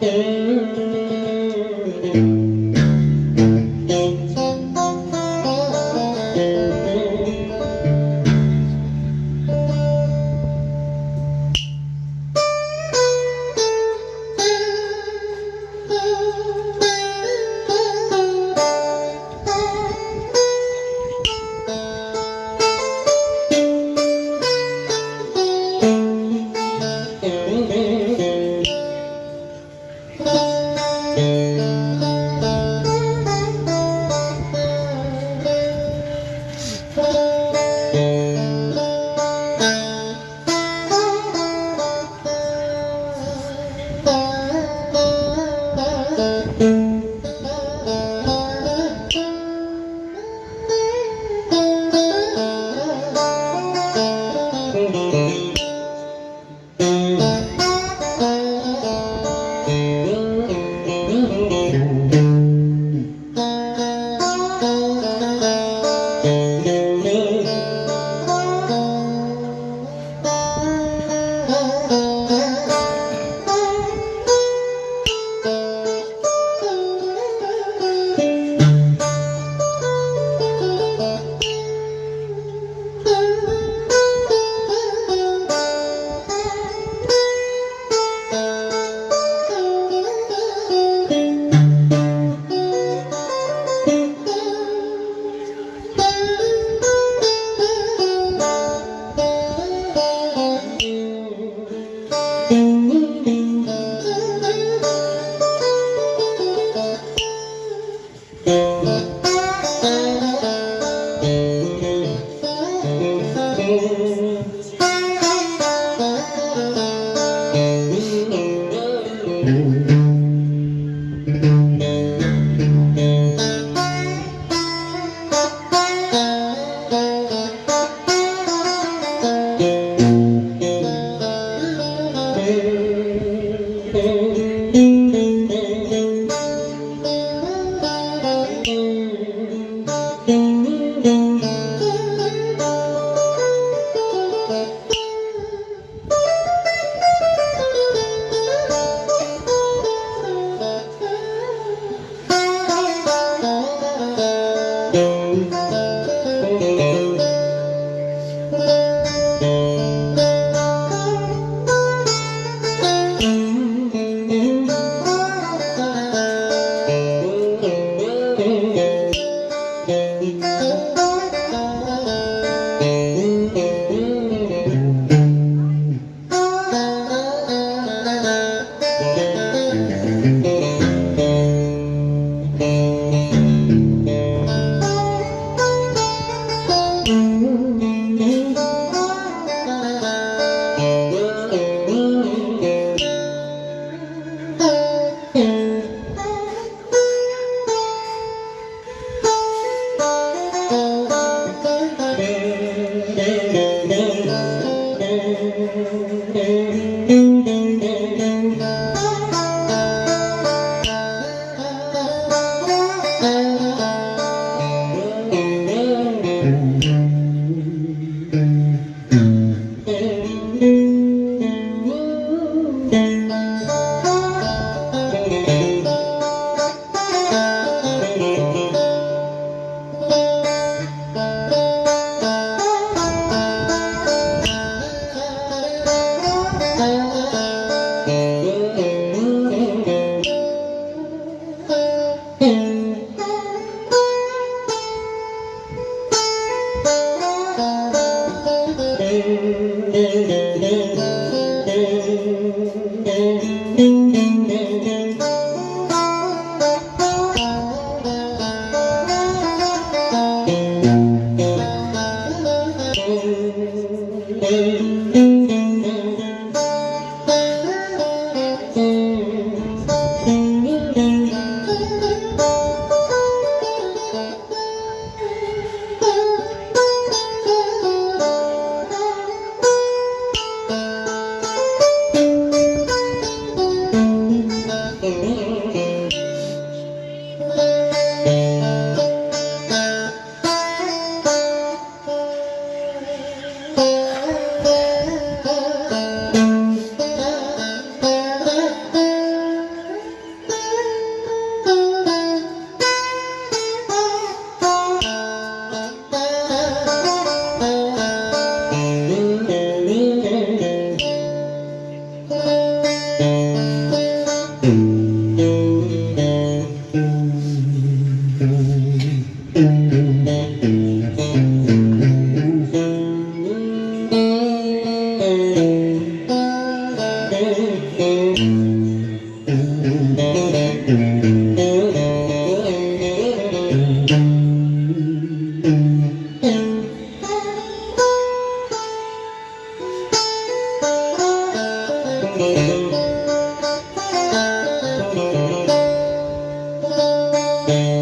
thing て cantando Thank